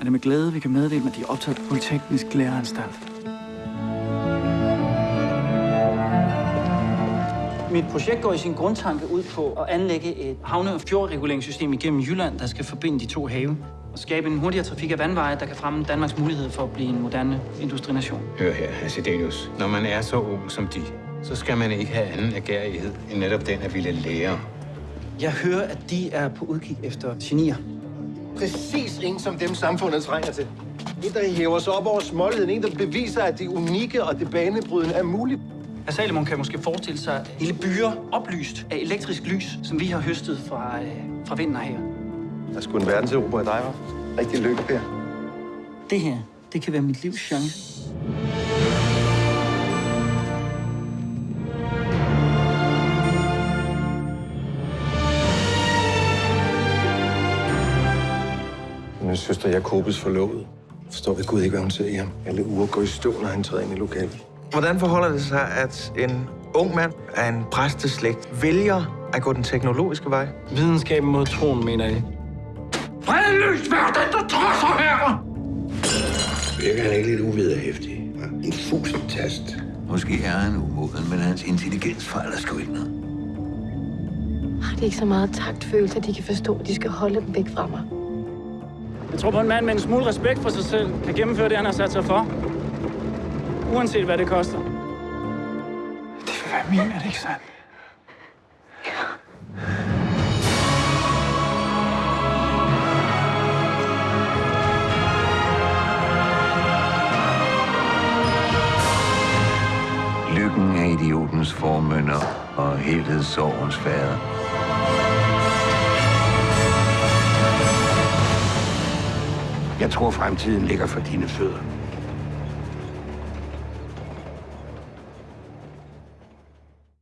er det med glæde, vi kan meddele, at de er optaget på Polyteknisk Læreranstalt. Mit projekt går i sin grundtanke ud på at anlægge et havne- og fjordreguleringssystem igennem Jylland, der skal forbinde de to have og skabe en hurtigere trafik af vandveje, der kan fremme Danmarks mulighed for at blive en moderne industrination. Hør her, Acidenius. Når man er så ung som de, så skal man ikke have anden agerighed end netop den at ville lære. Jeg hører, at de er på udkig efter genier. Præcis en som dem, samfundet trænger til. En, der hæver sig op over småligheden. En, der beviser, at det unikke og det banebrydende er muligt. Herr Salomon kan måske forestille sig hele byer oplyst af elektrisk lys, som vi har høstet fra, øh, fra vinden her. Der er sgu en verden til i dig, var. Rigtig lykke, Per. Det her, det kan være mit livs chance. Min søster Jakobes forlovet. Forstår ved Gud ikke, hvad hun ser i ham. Alle uger går i stå, når han træder ind i lokalet. Hvordan forholder det sig, at en ung mand af en præsteslægt vælger at gå den teknologiske vej? Videnskaben mod troen, mener jeg. Fredløs vær den, der træffer herre! Virker han ikke lidt uvederhæftig? En fusentast. Måske er han umoden, men hans intelligens fejler sgu ikke noget. Har de ikke så meget taktfølelse, at de kan forstå, at de skal holde dem væk fra mig? Jeg tror på, en mand med en smule respekt for sig selv kan gennemføre det, han har sat sig for. Uanset hvad det koster. Det vil være min, er det ikke sandt? Lykken er idiotens formønder og helhedssorgens fader. Jeg tror, fremtiden ligger for dine fødder.